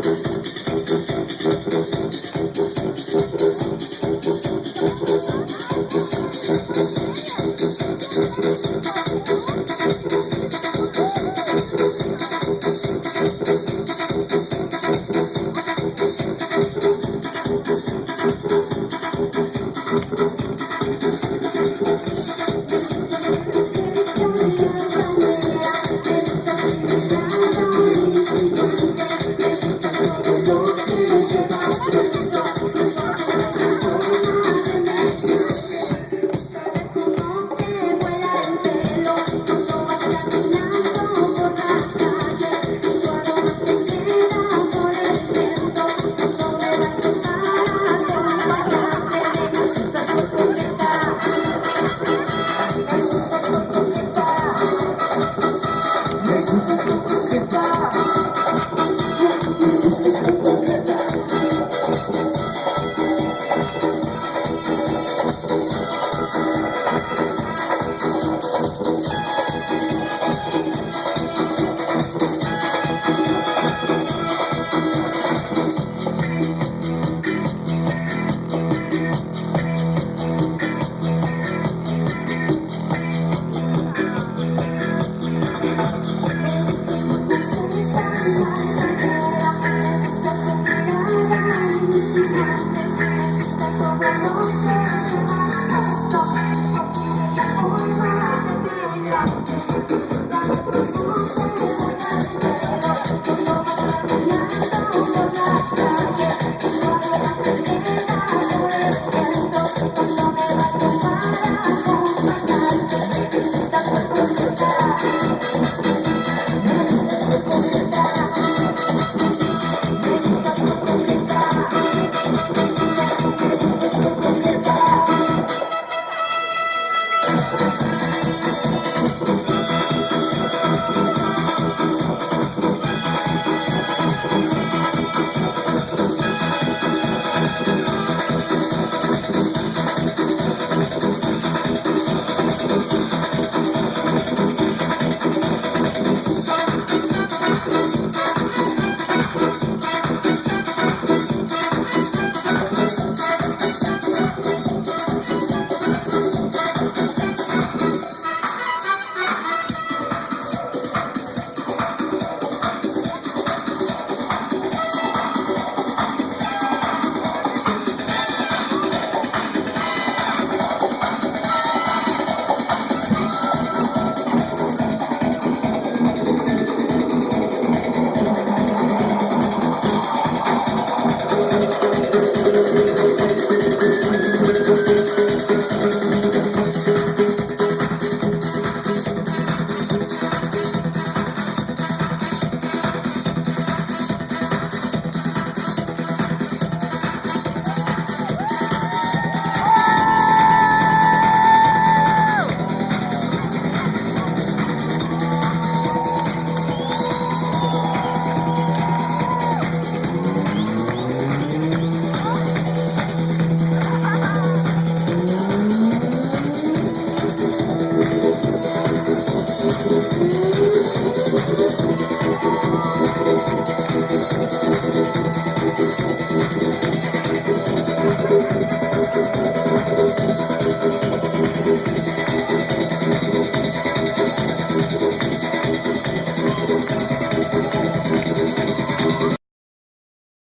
Gracias.